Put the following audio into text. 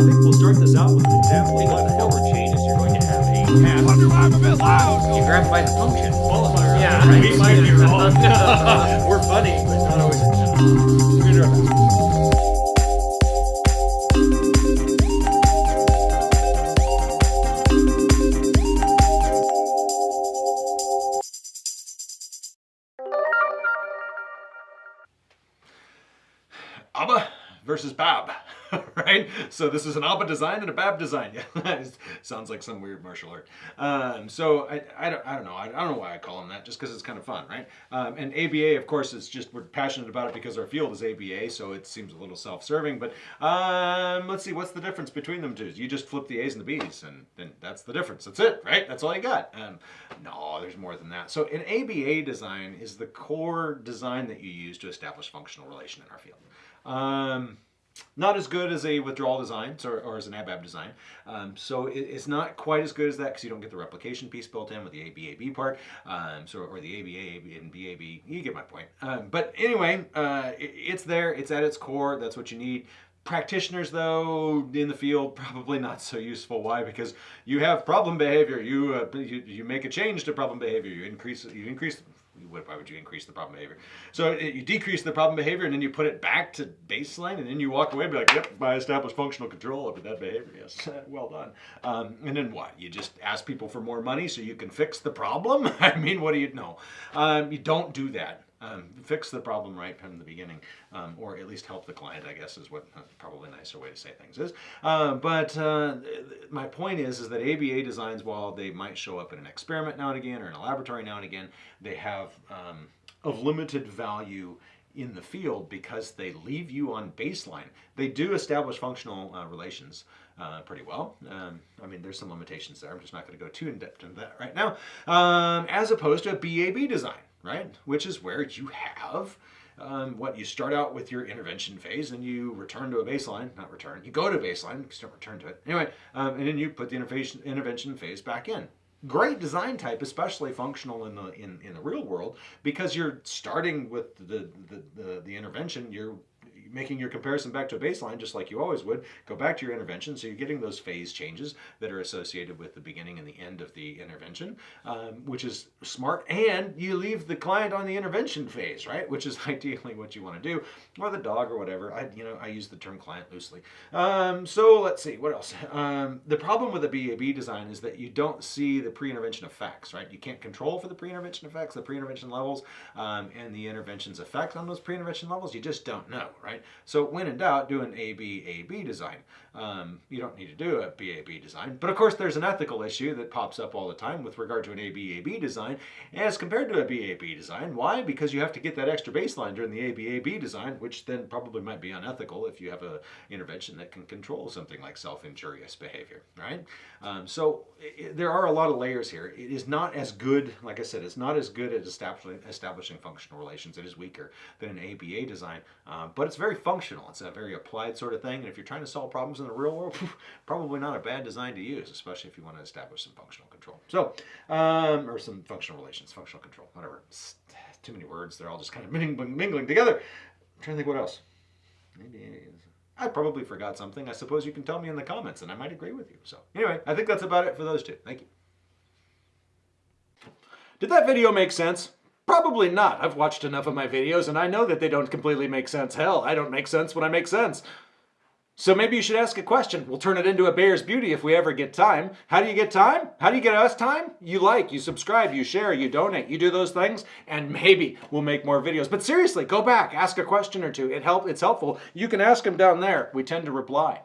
think we'll start this out with an example of what the hell changes. You're going to have a path. Wonder why I'm a bit loud. You grab by the function. Qualifier. Yeah, right. right. We might be wrong. We're funny, but not always. We're gonna do our best. ABA versus BAB, right? So this is an ABA design and a BAB design. Yeah, sounds like some weird martial art. Um, so I, I, don't, I don't know. I, I don't know why I call them that, just because it's kind of fun, right? Um, and ABA, of course, is just we're passionate about it because our field is ABA, so it seems a little self-serving. But um, let's see, what's the difference between them two? You just flip the A's and the B's, and then that's the difference. That's it, right? That's all you got. Um, no, there's more than that. So an ABA design is the core design that you use to establish functional relation in our field. Not as good as a withdrawal design or, or as an ABAB design. Um, so it, it's not quite as good as that because you don't get the replication piece built in with the ABAB part. Um, so or the ABA and BAB. You get my point. Um, but anyway, uh, it, it's there. It's at its core. That's what you need. Practitioners, though, in the field, probably not so useful. Why? Because you have problem behavior. You uh, you, you make a change to problem behavior. You increase you increase why would you increase the problem behavior? So it, you decrease the problem behavior and then you put it back to baseline and then you walk away and be like, yep, I established functional control over that behavior. Yes, well done. Um, and then what? You just ask people for more money so you can fix the problem? I mean, what do you know? Um, you don't do that. Um, fix the problem right from the beginning, um, or at least help the client, I guess is what uh, probably a nicer way to say things is. Uh, but uh, my point is, is that ABA designs, while they might show up in an experiment now and again, or in a laboratory now and again, they have um, of limited value in the field because they leave you on baseline. They do establish functional uh, relations uh, pretty well. Um, I mean, there's some limitations there. I'm just not going to go too in depth into that right now. Um, as opposed to a BAB design, right? Which is where you have um, what you start out with your intervention phase and you return to a baseline, not return, you go to baseline, you don't return to it. Anyway, um, and then you put the intervention, intervention phase back in great design type, especially functional in the in, in the real world, because you're starting with the the, the, the intervention, you're making your comparison back to a baseline just like you always would. Go back to your intervention, so you're getting those phase changes that are associated with the beginning and the end of the intervention, um, which is smart. And you leave the client on the intervention phase, right? Which is ideally what you want to do, or the dog or whatever. I you know I use the term client loosely. Um, so let's see what else. Um, the problem with a BAB design is that you don't see the pre-intervention effects, right? You can't control for the pre-intervention effects, the pre-intervention levels, um, and the intervention's effect on those pre-intervention levels. You just don't know, right? So when in doubt, do an ABAB design. Um, you don't need to do a BAB design. But of course, there's an ethical issue that pops up all the time with regard to an ABAB design as compared to a BAB design. Why? Because you have to get that extra baseline during the ABAB design, which then probably might be unethical if you have an intervention that can control something like self-injurious behavior, right? Um, so it, there are a lot of layers here. It is not as good, like I said, it's not as good at establishing, establishing functional relations. It is weaker than an ABA design, uh, but it's very functional. It's a very applied sort of thing. And if you're trying to solve problems in the real world, probably not a bad design to use, especially if you want to establish some functional control. So, um, or some functional relations, functional control, whatever. It's too many words. They're all just kind of mingling, mingling together. I'm trying to think what else. Maybe I probably forgot something. I suppose you can tell me in the comments and I might agree with you. So anyway, I think that's about it for those two. Thank you. Did that video make sense? Probably not. I've watched enough of my videos and I know that they don't completely make sense. Hell, I don't make sense when I make sense. So maybe you should ask a question. We'll turn it into a bear's beauty if we ever get time. How do you get time? How do you get us time? You like, you subscribe, you share, you donate, you do those things, and maybe we'll make more videos. But seriously, go back, ask a question or two. It help, it's helpful. You can ask them down there. We tend to reply.